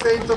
assento